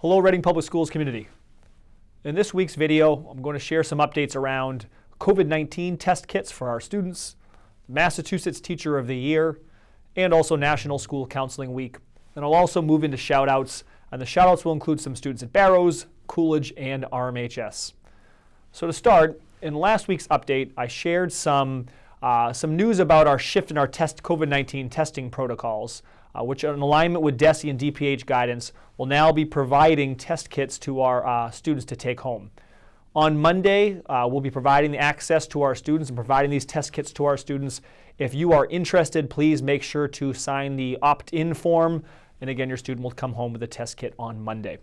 Hello Reading Public Schools community. In this week's video, I'm going to share some updates around COVID-19 test kits for our students, Massachusetts Teacher of the Year, and also National School Counseling Week. And I'll also move into shoutouts, and the shoutouts will include some students at Barrows, Coolidge, and RMHS. So to start, in last week's update, I shared some, uh, some news about our shift in our test COVID-19 testing protocols uh, which in alignment with DESE and DPH guidance will now be providing test kits to our uh, students to take home. On Monday, uh, we'll be providing the access to our students and providing these test kits to our students. If you are interested, please make sure to sign the opt-in form. And again, your student will come home with a test kit on Monday.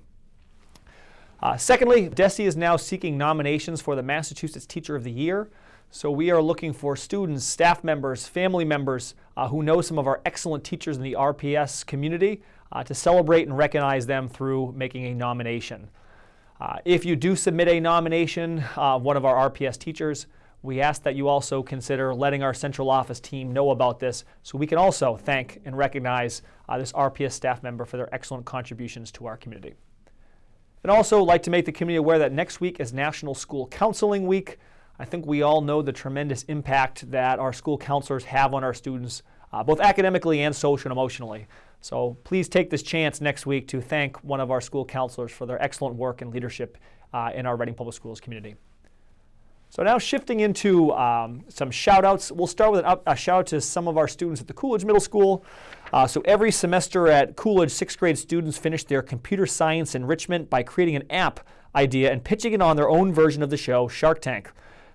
Uh, secondly, DESE is now seeking nominations for the Massachusetts Teacher of the Year. So we are looking for students, staff members, family members uh, who know some of our excellent teachers in the RPS community uh, to celebrate and recognize them through making a nomination. Uh, if you do submit a nomination of one of our RPS teachers, we ask that you also consider letting our central office team know about this so we can also thank and recognize uh, this RPS staff member for their excellent contributions to our community. And also like to make the community aware that next week is National School Counseling Week. I think we all know the tremendous impact that our school counselors have on our students, uh, both academically and social and emotionally. So please take this chance next week to thank one of our school counselors for their excellent work and leadership uh, in our Reading Public Schools community. So now shifting into um, some shout outs. We'll start with up, a shout out to some of our students at the Coolidge Middle School. Uh, so every semester at Coolidge, sixth grade students finish their computer science enrichment by creating an app idea and pitching it on their own version of the show, Shark Tank.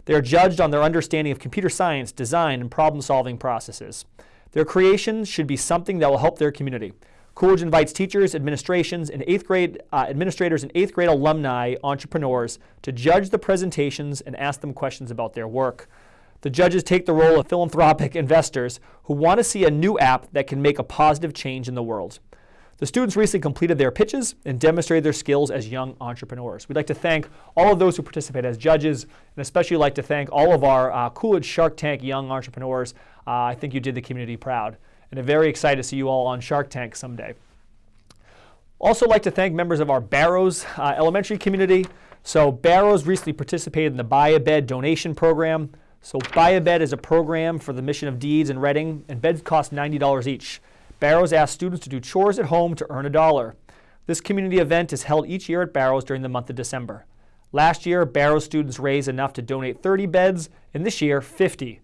They are judged on their understanding of computer science, design, and problem-solving processes. Their creations should be something that will help their community. Coolidge invites teachers, administrations, and eighth grade uh, administrators and eighth grade alumni entrepreneurs to judge the presentations and ask them questions about their work. The judges take the role of philanthropic investors who want to see a new app that can make a positive change in the world. The students recently completed their pitches and demonstrated their skills as young entrepreneurs. We'd like to thank all of those who participate as judges, and especially like to thank all of our uh, Coolidge Shark Tank young entrepreneurs. Uh, I think you did the community proud. And I'm very excited to see you all on Shark Tank someday. Also like to thank members of our Barrows uh, elementary community. So Barrows recently participated in the Buy a Bed donation program. So Buy a Bed is a program for the Mission of Deeds in Reading, and beds cost $90 each. Barrows asks students to do chores at home to earn a dollar. This community event is held each year at Barrows during the month of December. Last year, Barrows students raised enough to donate 30 beds, and this year, 50.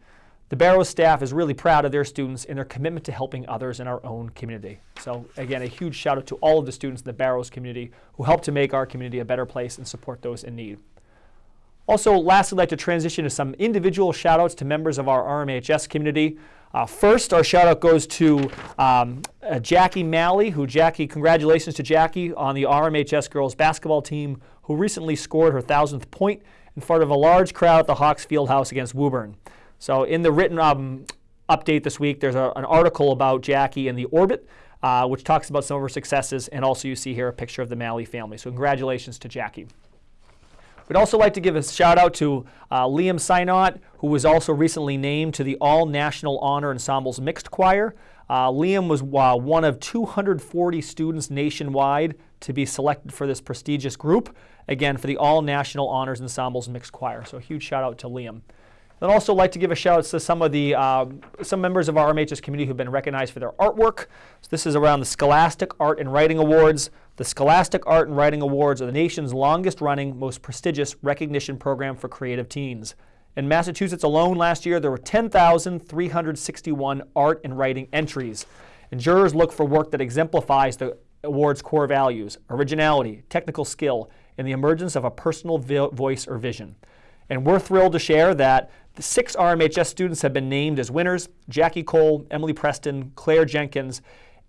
The Barrows staff is really proud of their students and their commitment to helping others in our own community. So again, a huge shout out to all of the students in the Barrows community who help to make our community a better place and support those in need. Also, lastly, I'd like to transition to some individual shout outs to members of our RMHS community. Uh, first, our shout out goes to um, uh, Jackie Malley, who Jackie, congratulations to Jackie on the RMHS girls basketball team, who recently scored her thousandth point in front of a large crowd at the Hawks Field House against Woburn. So in the written um, update this week, there's a, an article about Jackie and the Orbit, uh, which talks about some of her successes, and also you see here a picture of the Malley family. So congratulations to Jackie. We'd also like to give a shout out to uh, Liam Synot, who was also recently named to the All National Honor Ensembles Mixed Choir. Uh, Liam was uh, one of 240 students nationwide to be selected for this prestigious group, again, for the All National Honors Ensembles Mixed Choir. So a huge shout out to Liam. I'd also like to give a shout out to some of the uh, some members of our RMHS community who've been recognized for their artwork. So this is around the Scholastic Art and Writing Awards. The Scholastic Art and Writing Awards are the nation's longest running, most prestigious recognition program for creative teens. In Massachusetts alone last year, there were 10,361 art and writing entries. And jurors look for work that exemplifies the award's core values, originality, technical skill, and the emergence of a personal voice or vision. And we're thrilled to share that the six RMHS students have been named as winners, Jackie Cole, Emily Preston, Claire Jenkins,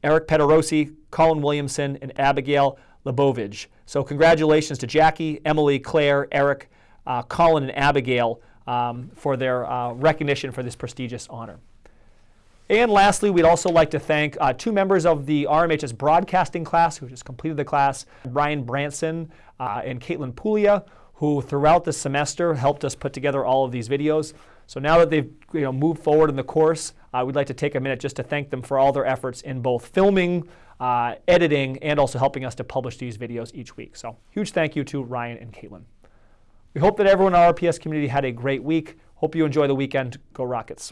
Eric Pederosi, Colin Williamson, and Abigail Lebovich. So congratulations to Jackie, Emily, Claire, Eric, uh, Colin, and Abigail um, for their uh, recognition for this prestigious honor. And lastly, we'd also like to thank uh, two members of the RMHS broadcasting class who just completed the class, Brian Branson uh, and Caitlin Puglia, who throughout the semester helped us put together all of these videos. So now that they've you know, moved forward in the course, I uh, would like to take a minute just to thank them for all their efforts in both filming, uh, editing, and also helping us to publish these videos each week. So huge thank you to Ryan and Caitlin. We hope that everyone in our RPS community had a great week. Hope you enjoy the weekend. Go Rockets.